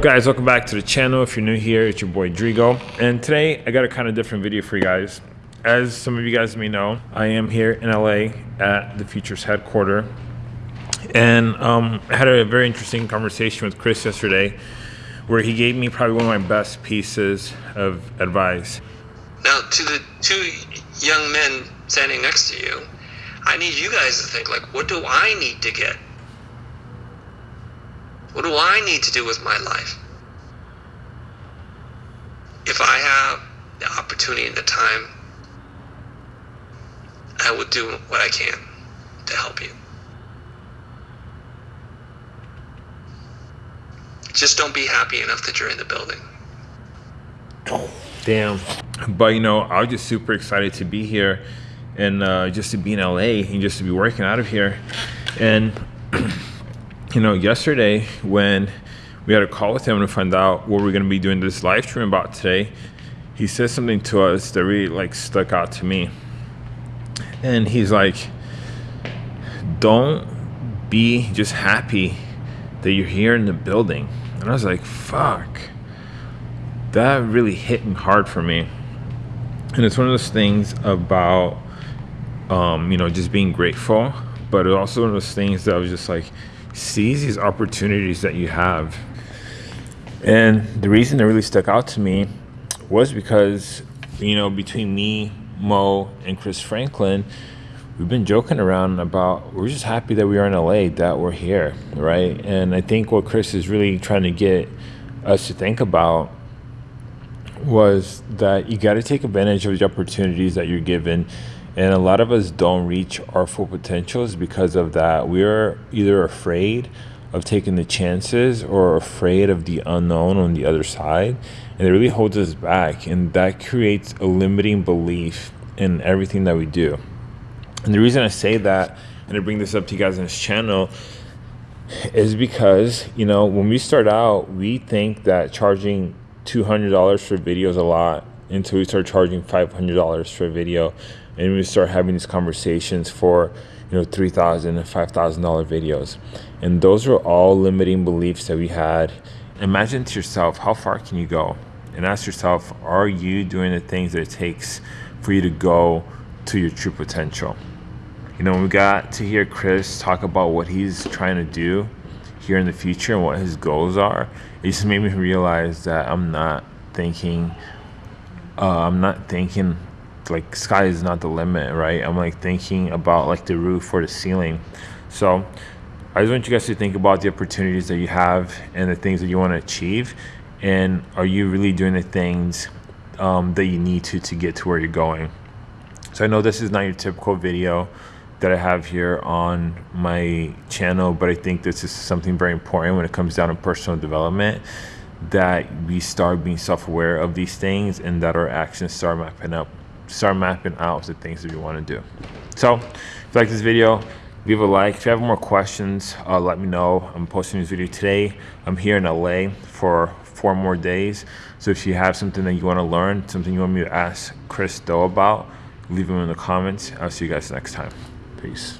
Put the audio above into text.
guys? Welcome back to the channel. If you're new here it's your boy Drigo. And today I got a kind of different video for you guys. As some of you guys may know I am here in LA at the Futur's headquarters. And um, I had a very interesting conversation with Chris yesterday where he gave me probably one of my best pieces of advice. Now to the two young men standing next to you I need you guys to think like what do I need to get what do I need to do with my life? If I have the opportunity and the time, I will do what I can to help you. Just don't be happy enough that you're in the building. Damn. But you know, I was just super excited to be here and uh, just to be in LA and just to be working out of here. And you know, yesterday when we had a call with him to find out what we're going to be doing this live stream about today, he said something to us that really like stuck out to me. And he's like, don't be just happy that you're here in the building. And I was like, fuck. That really hit hard for me. And it's one of those things about, um, you know, just being grateful. But it's also one of those things that I was just like, seize these opportunities that you have. And the reason that really stuck out to me was because, you know, between me, Mo, and Chris Franklin, we've been joking around about we're just happy that we are in LA, that we're here, right? And I think what Chris is really trying to get us to think about was that you got to take advantage of the opportunities that you're given and a lot of us don't reach our full potentials because of that. We're either afraid of taking the chances or afraid of the unknown on the other side. And it really holds us back. And that creates a limiting belief in everything that we do. And the reason I say that and I bring this up to you guys on this channel is because, you know, when we start out, we think that charging $200 for videos a lot until we start charging $500 for a video and we start having these conversations for you know $3000 and $5000 videos. And those are all limiting beliefs that we had. Imagine to yourself how far can you go? And ask yourself are you doing the things that it takes for you to go to your true potential? You know we got to hear chris talk about what he's trying to do here in the future and what his goals are it just made me realize that i'm not thinking uh, i'm not thinking like sky is not the limit, right? I'm like thinking about like the roof or the ceiling. So I just want you guys to think about the opportunities that you have and the things that you want to achieve. And are you really doing the things um, that you need to to get to where you're going? So I know this is not your typical video that I have here on my channel, but I think this is something very important when it comes down to personal development that we start being self-aware of these things and that our actions start mapping up start mapping out the things that we want to do. So if you like this video, leave a like. If you have more questions, uh, let me know. I'm posting this video today. I'm here in LA for four more days. So if you have something that you want to learn, something you want me to ask Chris Do about, leave them in the comments. I'll see you guys next time. Peace.